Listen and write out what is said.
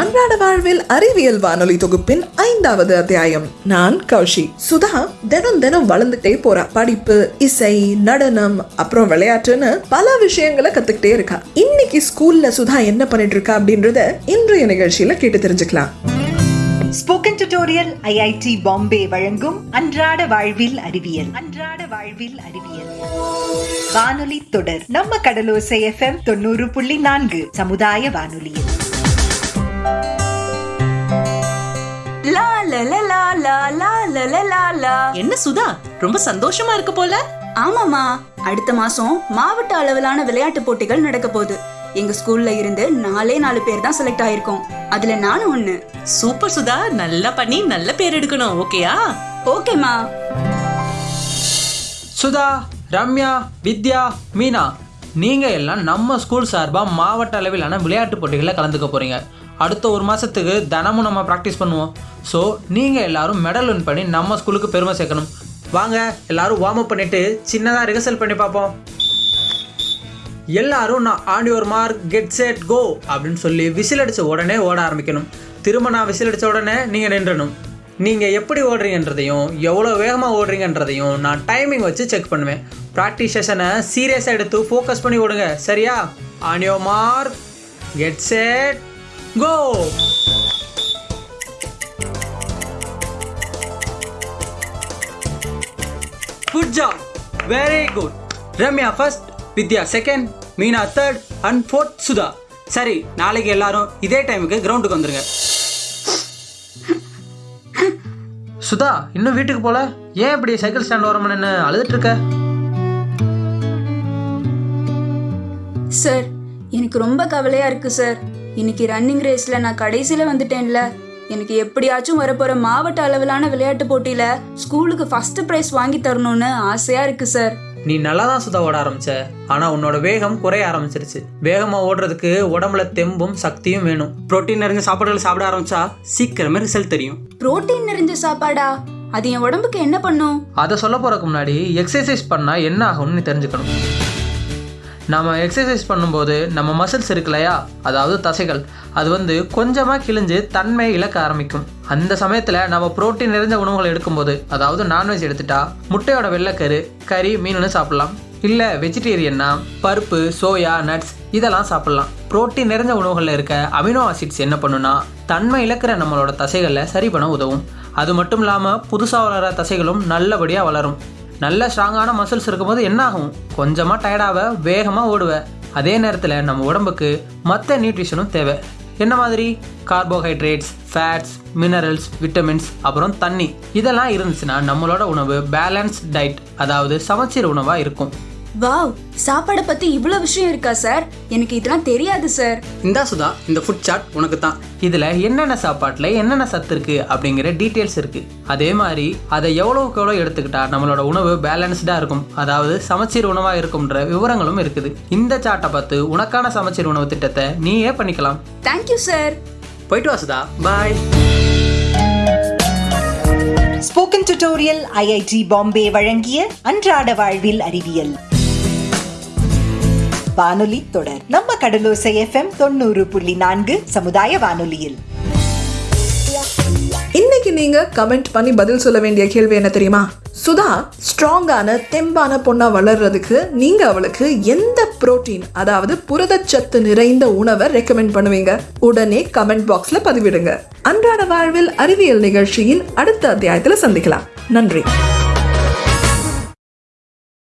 அன்றாட வாழ்வில் அறிவியல் வானொலி தொகுப்பின் ஐந்தாவது அத்தியாயம். நான் கௌஷி. சுதா தினம் தினம் வளர்ந்துட்டே போறா. படிப்பு இசை நடனம் அப்புறம் விளையாட்டுன்னு பல விஷயங்களை கத்துக்கிட்டே இருக்கா. இன்னைக்கு ஸ்கூல்ல சுதா என்ன பண்ணிட்டு இருக்கா அப்படின்றத இன்றைய நிகழ்ச்சியில கேட்டு தெரிஞ்சுக்கலாம். ஸ்போக்கன் டியூட்டோரியல் ஐஐடி பாம்பே வழங்கும் அன்றாட வாழ்வில் அறிவியல். அன்றாட வாழ்வில் அறிவியல். வானொலி தொடர். நம்ம கடலோசை எஃப்எம் தொண்ணூறு புள்ளி நான்கு சமுதாய வானொலியில். சுதா ரொம்ப சந்தோஷமா இருக்கு போல. ஆமாமா அடுத்த மாசம் மாவட்ட அளவிலான விளையாட்டு போட்டிகள் நடக்க போகுது. எங்க ஸ்கூல்ல இருந்து நாலே நாலு பேர் தான் செலக்ட் ஆயிருக்கோம். அதுல நானும் ஒண்ணு. சூப்பர் சுதா நல்லா பண்ணி நல்ல பேர் எடுக்கணும் ஓகேயா? ஓகேமா சுதா ரம்யா வித்யா மீனா நீங்கள் எல்லாம் நம்ம ஸ்கூல் சார்பாக மாவட்ட அளவிலான விளையாட்டு போட்டிகளில் கலந்துக்க போகிறீங்க அடுத்த ஒரு மாதத்துக்கு தினமும் நம்ம ப்ராக்டிஸ் பண்ணுவோம். ஸோ நீங்கள் எல்லோரும் மெடல் வின் பண்ணி நம்ம ஸ்கூலுக்கு பெருமை சேர்க்கணும். வாங்க எல்லாரும் வார்ம் அப் பண்ணிவிட்டு சின்னதாக ரிஹர்சல் பண்ணி பார்ப்போம். எல்லாரும் நான் ஆன் ஒரு மார்க் கெட் செட் கோ அப்படின்னு சொல்லி விசில் அடித்த உடனே ஓட ஆரம்பிக்கணும். திரும்ப நான் விசில் அடித்த உடனே நீங்கள் நின்றணும். நீங்கள் எப்படி ஓடுறீங்கன்றதையும் எவ்வளோ வேகமாக ஓடுறீங்கன்றதையும் நான் டைமிங் வச்சு செக் பண்ணுவேன். ப்ராக்டிஸ் செஷனை சீரியஸாக எடுத்து ஃபோக்கஸ் பண்ணி ஓடுங்க. சரியா? On your mark get set go good job very good Ramya first Vidya second Meena third and fourth Sudha சரி நாளைக்கு எல்லாரும் இதே டைமுக்கு கிரவுண்டுக்கு வந்துருங்க. சுதா இன்னும் வீட்டுக்கு போல? ஏன் இப்படி சைக்கிள் ஸ்டாண்ட் ஓரமா நின்று அழுதுட்டு இருக்க? சார் எனக்கு ரொம்ப கவலையா இருக்கு சார் இன்னைக்கு ரன்னிங் ரேஸ்ல நான் கடைசியில வந்துட்டேன்ல. எனக்கு எப்படியாச்சும் வரப்போற மாவட்ட அளவிலான விளையாட்டு போட்டியில ஸ்கூலுக்கு ஃபர்ஸ்ட் பிரைஸ் வாங்கி தரணும்னு ஆசையா இருக்கு சார் நீ நல்லா தான் சுதா ஓட ஆரம்பிச்ச. ஆனா உன்னோட வேகம் குறைய ஆரம்பிச்சிருச்சு. வேகமா ஓடுறதுக்கு உடம்புல தெம்பும் சக்தியும் வேணும். புரோட்டீன் நிறைஞ்ச சாப்பாடுகள் சாப்பிட ஆரம்பிச்சா சீக்கிரமே ரிசல்ட் தெரியும். புரோட்டீன் நிறைஞ்ச சாப்பாடா? அது என் உடம்புக்கு என்ன பண்ணும்? அதை சொல்ல போறதுக்கு முன்னாடி எக்ஸசைஸ் பண்ணா என்ன ஆகும்னு நீ தெரிஞ்சுக்கணும். நம்ம எக்ஸசைஸ் பண்ணும்போது நம்ம மசில்ஸ் இருக்கு இல்லையா அதாவது தசைகள். அது வந்து கொஞ்சமாக கிழிஞ்சு தன்மை இழக்க ஆரம்பிக்கும். அந்த சமயத்தில் நம்ம புரோட்டீன் நிறைஞ்ச உணவுகளை எடுக்கும்போது அதாவது நான்வெஜ் எடுத்துட்டா முட்டையோட வெள்ளைக்கரு கறி மீனுன்னு சாப்பிடலாம். இல்லை வெஜிடேரியன்னா பருப்பு சோயா நட்ஸ் இதெல்லாம் சாப்பிட்லாம். புரோட்டீன் நிறைஞ்ச உணவுகளில் இருக்க அமினோ ஆசிட்ஸ் என்ன பண்ணுன்னா தன்மை இழக்கிற நம்மளோட தசைகளை சரி பண்ண உதவும். அது மட்டும் இல்லாமல் புதுசாக வளர தசைகளும் நல்லபடியாக வளரும். நல்ல ஸ்ட்ராங்கான மசில்ஸ் இருக்கும்போது என்ன ஆகும் கொஞ்சமாக டயர்டாக வேகமாக ஓடுவேன் அதே நேரத்தில் நம்ம உடம்புக்கு மற்ற நியூட்ரிஷனும் தேவை. என்ன மாதிரி? கார்போஹைட்ரேட்ஸ் ஃபேட்ஸ் மினரல்ஸ் விட்டமின்ஸ் அப்புறம் தண்ணி. இதெல்லாம் இருந்துச்சுன்னா நம்மளோட உணவு பேலன்ஸ் டயட் அதாவது சமச்சீர் உணவாக இருக்கும். வாவ் சாப்பாடை பத்தி இவ்வளவு விஷயம் இருக்கா சார்? எனக்கு இதெல்லாம் தெரியாது சார். இந்தா சுதா இந்த ஃபுட் சார்ட் உனக்கு தான் இதில் என்னென்ன சாப்பாட்டில் என்னென்ன சத்து இருக்கு அப்படிங்கிற டீட்டெயில்ஸ் இருக்கு. அதே மாதிரி அதை எவ்வளோக்கு எவ்வளோ எடுத்துக்கிட்டா நம்மளோட உணவு பேலன்ஸ்டாக இருக்கும். அதாவது சமச்சீர் உணவாக இருக்கும்ன்ற விவரங்களும் இருக்குது. இந்த சார்ட்டை பார்த்து உனக்கான சமச்சீர் உணவு திட்டத்தை நீயே பண்ணிக்கலாம். தேங்க்யூ சார் போயிட்டு வா Sudha. Bye spoken tutorial IIT Bombay வழங்கிய அன்றாட வாழ்வில் அறிவியல். வானொலி தொடர். நம்ம கடலோசை எஃப்எம் தொண்ணூறு புள்ளி நான்கு சமுதாய வானொலியில். இன்னைக்கு நீங்க கமெண்ட் பண்ணி பதில் சொல்ல வேண்டிய கேள்வி என்ன தெரியுமா? சுதா ஸ்ட்ராங்கான தெம்பான பொண்ணா வளர்றதுக்கு நீங்க அவளுக்கு எந்த புரோட்டீன் அதாவது புரதச்சத்து நிறைந்த உணவை ரெக்கமெண்ட் பண்ணுவீங்க? உடனே கமெண்ட் பாக்ஸ்ல பதிவிடுங்க. அன்றாட வாழ்வில் அறிவியல் நிகழ்ச்சியின் அடுத்த அத்தியாயத்துல சந்திக்கலாம். நன்றி.